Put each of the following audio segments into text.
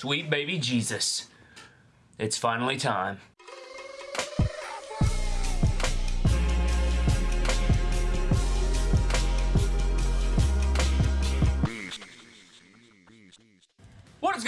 Sweet baby Jesus. It's finally time.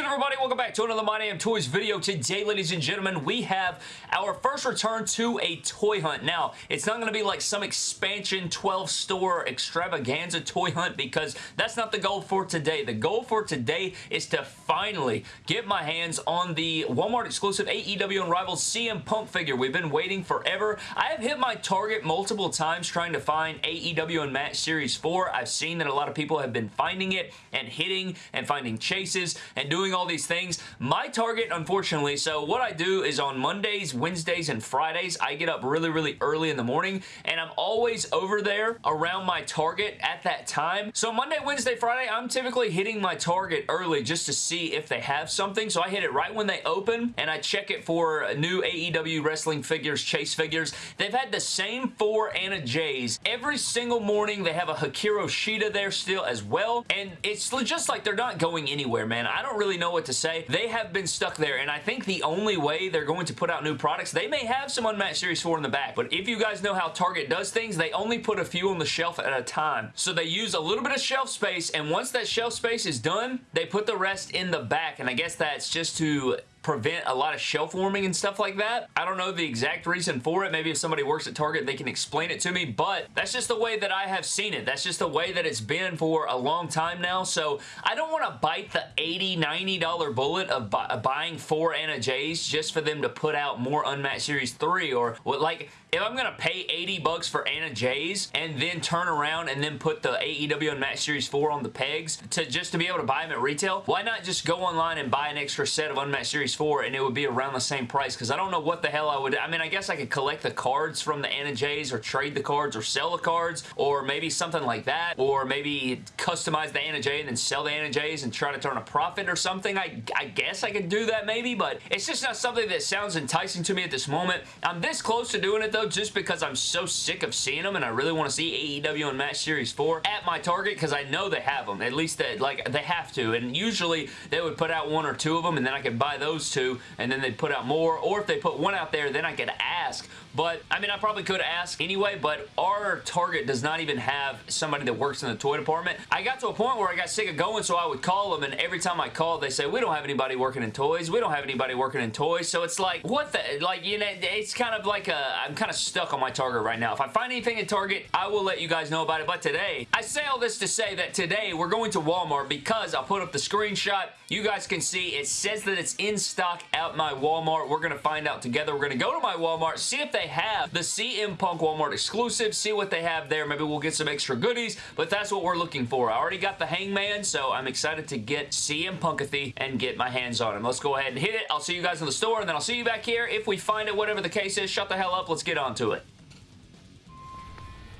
Good everybody? Welcome back to another My Damn Toys video. Today, ladies and gentlemen, we have our first return to a toy hunt. Now, it's not going to be like some expansion 12-store extravaganza toy hunt because that's not the goal for today. The goal for today is to finally get my hands on the Walmart exclusive AEW Unrivaled CM Punk figure. We've been waiting forever. I have hit my target multiple times trying to find AEW Unmatched Series 4. I've seen that a lot of people have been finding it and hitting and finding chases and and doing all these things. My target, unfortunately, so what I do is on Mondays, Wednesdays, and Fridays, I get up really, really early in the morning, and I'm always over there around my target at that time. So Monday, Wednesday, Friday, I'm typically hitting my target early just to see if they have something. So I hit it right when they open, and I check it for new AEW wrestling figures, chase figures. They've had the same four Anna Jays every single morning. They have a Hikaru Shida there still as well, and it's just like they're not going anywhere, man. I don't don't really know what to say. They have been stuck there, and I think the only way they're going to put out new products, they may have some Unmatched Series 4 in the back, but if you guys know how Target does things, they only put a few on the shelf at a time. So they use a little bit of shelf space, and once that shelf space is done, they put the rest in the back, and I guess that's just to prevent a lot of shelf warming and stuff like that. I don't know the exact reason for it. Maybe if somebody works at Target, they can explain it to me, but that's just the way that I have seen it. That's just the way that it's been for a long time now, so I don't want to bite the $80, $90 bullet of bu buying four Anna Jays just for them to put out more Unmatched Series 3 or what, like, if I'm going to pay 80 bucks for Anna Jays and then turn around and then put the AEW Unmatched Series 4 on the pegs to just to be able to buy them at retail, why not just go online and buy an extra set of Unmatched Series 4 and it would be around the same price because I don't know what the hell I would... I mean, I guess I could collect the cards from the Anna or trade the cards or sell the cards or maybe something like that or maybe customize the Anna and then sell the Anna and try to turn a profit or something. I, I guess I could do that maybe, but it's just not something that sounds enticing to me at this moment. I'm this close to doing it though just because I'm so sick of seeing them and I really want to see AEW Unmatched Series 4 at my Target because I know they have them. At least that like they have to and usually they would put out one or two of them and then I could buy those two and then they'd put out more or if they put one out there then I could ask but I mean I probably could ask anyway but our Target does not even have somebody that works in the toy department. I got to a point where I got sick of going so I would call them and every time I called they say we don't have anybody working in toys. We don't have anybody working in toys so it's like what the like you know it's kind of like a I'm kind of stuck on my Target right now. If I find anything at Target, I will let you guys know about it. But today, I say all this to say that today we're going to Walmart because I'll put up the screenshot. You guys can see it says that it's in stock at my Walmart. We're going to find out together. We're going to go to my Walmart, see if they have the CM Punk Walmart exclusive, see what they have there. Maybe we'll get some extra goodies, but that's what we're looking for. I already got the Hangman, so I'm excited to get CM Punkathy and get my hands on him. Let's go ahead and hit it. I'll see you guys in the store, and then I'll see you back here. If we find it, whatever the case is, shut the hell up. Let's get on to it.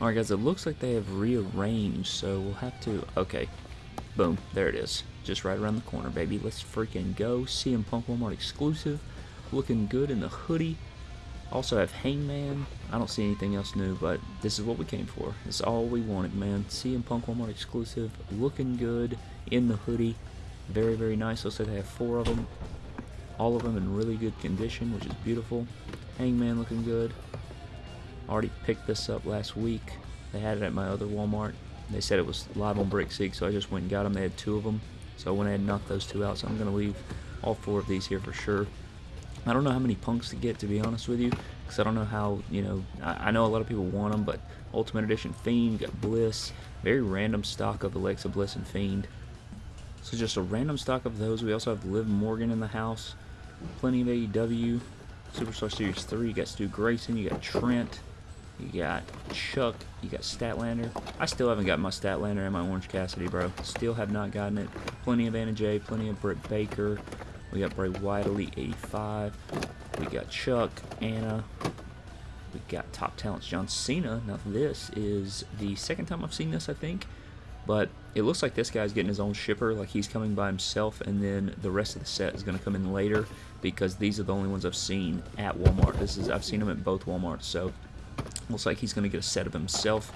Alright guys, it looks like they have rearranged, so we'll have to... Okay. Boom. There it is. Just right around the corner, baby. Let's freaking go. CM Punk Walmart exclusive. Looking good in the hoodie. Also have Hangman. I don't see anything else new, but this is what we came for. It's all we wanted, man. CM Punk Walmart exclusive. Looking good in the hoodie. Very, very nice. Looks like they have four of them. All of them in really good condition, which is beautiful. Hangman looking good already picked this up last week. They had it at my other Walmart. They said it was live on Brickseek, so I just went and got them. They had two of them, so I went ahead and knocked those two out. So I'm going to leave all four of these here for sure. I don't know how many punks to get, to be honest with you, because I don't know how, you know, I, I, know a lot of people want them, but Ultimate Edition Fiend, got Bliss, very random stock of Alexa Bliss and Fiend. So just a random stock of those. We also have Liv Morgan in the house, plenty of AEW, Superstar Series 3, you got Stu Grayson, you got Trent, you got Chuck. You got Statlander. I still haven't got my Statlander and my Orange Cassidy, bro. Still have not gotten it. Plenty of Anna Jay. Plenty of Britt Baker. We got Bray Wyatt, Elite 85. We got Chuck, Anna. We got Top Talents John Cena. Now this is the second time I've seen this, I think. But it looks like this guy's getting his own shipper, like he's coming by himself, and then the rest of the set is going to come in later because these are the only ones I've seen at Walmart. This is I've seen them at both Walmarts, so Looks like he's going to get a set of himself.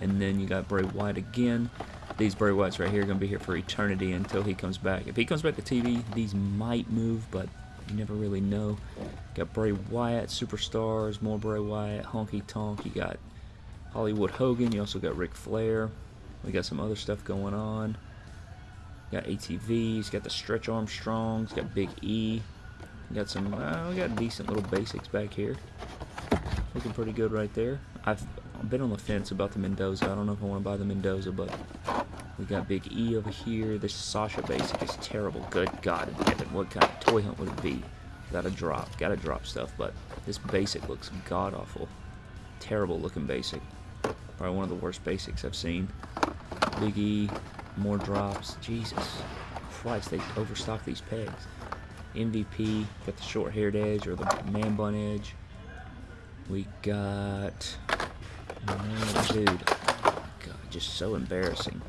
And then you got Bray Wyatt again. these Bray Wyatts right here are going to be here for eternity until he comes back. If he comes back to TV, these might move, but you never really know. Got Bray Wyatt, Superstars, more Bray Wyatt, Honky Tonk. You got Hollywood Hogan. You also got Ric Flair. We got some other stuff going on. Got ATVs. Got the Stretch Armstrongs. Got Big E. Got some. Uh, we got decent little basics back here. Looking pretty good right there. I've been on the fence about the Mendoza. I don't know if I want to buy the Mendoza, but we got Big E over here. This Sasha basic is terrible. Good God in heaven. What kind of toy hunt would it be? Gotta drop. Gotta drop stuff, but this basic looks god-awful. Terrible looking basic. Probably one of the worst basics I've seen. Big E, more drops. Jesus Christ, they overstock these pegs. MVP, got the short-haired edge or the man bun edge. We got... Oh, dude. God, just so embarrassing.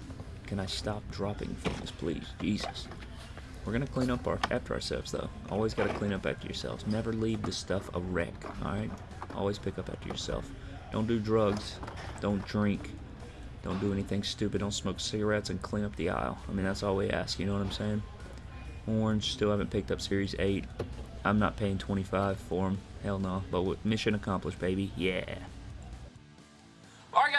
Can I stop dropping things, please? Jesus. We're gonna clean up our, after ourselves, though. Always gotta clean up after yourselves. Never leave the stuff a wreck, alright? Always pick up after yourself. Don't do drugs. Don't drink. Don't do anything stupid. Don't smoke cigarettes and clean up the aisle. I mean, that's all we ask. You know what I'm saying? Orange, still haven't picked up Series 8. I'm not paying 25 for them. Hell no. But mission accomplished, baby. Yeah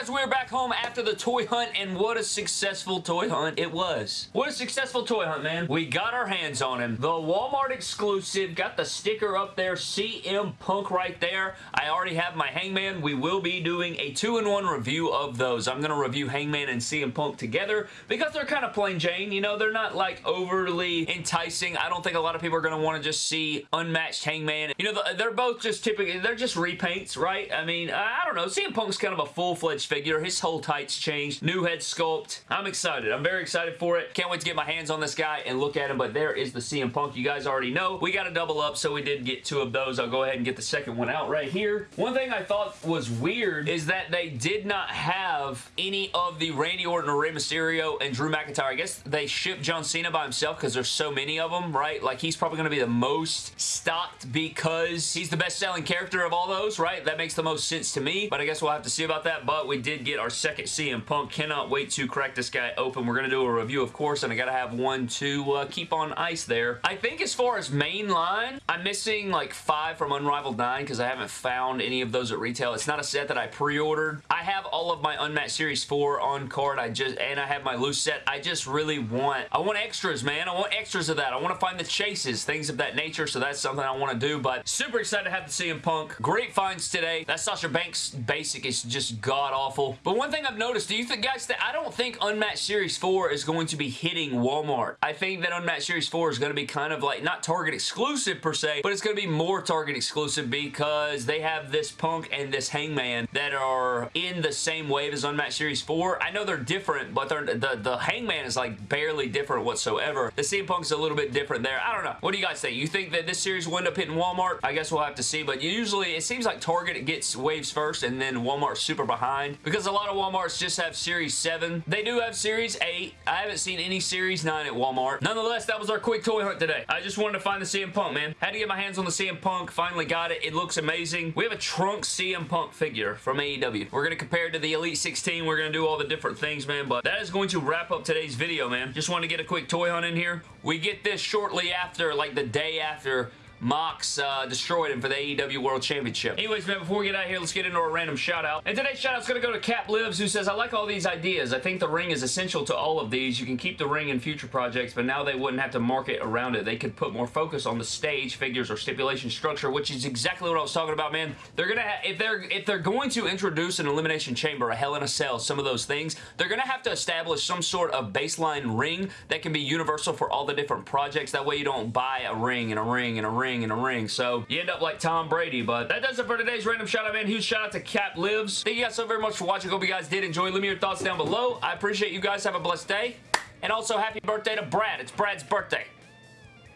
guys, we're back home after the toy hunt, and what a successful toy hunt it was. What a successful toy hunt, man. We got our hands on him. The Walmart exclusive, got the sticker up there, CM Punk right there. I already have my Hangman. We will be doing a two-in-one review of those. I'm going to review Hangman and CM Punk together because they're kind of plain Jane. You know, they're not like overly enticing. I don't think a lot of people are going to want to just see unmatched Hangman. You know, they're both just typically, they're just repaints, right? I mean, I don't know. CM Punk's kind of a full-fledged figure. His whole tights changed. New head sculpt. I'm excited. I'm very excited for it. Can't wait to get my hands on this guy and look at him, but there is the CM Punk. You guys already know. We got a double up, so we did get two of those. I'll go ahead and get the second one out right here. One thing I thought was weird is that they did not have any of the Randy Orton or Rey Mysterio and Drew McIntyre. I guess they shipped John Cena by himself because there's so many of them, right? Like, he's probably going to be the most stocked because he's the best-selling character of all those, right? That makes the most sense to me, but I guess we'll have to see about that, but we did get our second CM Punk. Cannot wait to crack this guy open. We're going to do a review, of course, and I got to have one to uh, keep on ice there. I think as far as main line, I'm missing like five from Unrivaled 9 because I haven't found any of those at retail. It's not a set that I pre-ordered. I have all of my Unmatched Series 4 on card. I just And I have my loose set. I just really want... I want extras, man. I want extras of that. I want to find the chases, things of that nature, so that's something I want to do, but super excited to have the CM Punk. Great finds today. That Sasha Banks basic is just god-awful. But but one thing I've noticed, do you think, guys, that I don't think Unmatched Series 4 is going to be hitting Walmart. I think that Unmatched Series 4 is going to be kind of like, not Target exclusive per se, but it's going to be more Target exclusive because they have this Punk and this Hangman that are in the same wave as Unmatched Series 4. I know they're different, but they're, the, the Hangman is like barely different whatsoever. The CM Punk's a little bit different there. I don't know. What do you guys think? You think that this series will end up hitting Walmart? I guess we'll have to see, but usually it seems like Target gets waves first and then Walmart's super behind because a lot of Walmarts just have Series 7. They do have Series 8. I haven't seen any Series 9 at Walmart. Nonetheless, that was our quick toy hunt today. I just wanted to find the CM Punk, man. Had to get my hands on the CM Punk. Finally got it. It looks amazing. We have a trunk CM Punk figure from AEW. We're going to compare it to the Elite 16. We're going to do all the different things, man. But that is going to wrap up today's video, man. Just wanted to get a quick toy hunt in here. We get this shortly after, like the day after Mox uh, destroyed him for the AEW World Championship. Anyways, man, before we get out here, let's get into a random shout out. And today's shout out's going to go to Cap Lives, who says, I like all these ideas. I think the ring is essential to all of these. You can keep the ring in future projects, but now they wouldn't have to market around it. They could put more focus on the stage, figures, or stipulation structure, which is exactly what I was talking about, man. They're gonna if they're if they're going to introduce an elimination chamber, a Hell in a Cell, some of those things, they're gonna have to establish some sort of baseline ring that can be universal for all the different projects. That way you don't buy a ring and a ring and a ring a ring. So you end up like Tom Brady. But that does it for today's random shout out, man. Huge shout out to Cap Lives. Thank you guys so very much for watching. Hope you guys did enjoy. Leave me your thoughts down below. I appreciate you guys. Have a blessed day. And also, happy birthday to Brad. It's Brad's birthday.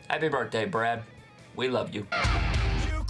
Happy birthday, Brad. We love you. you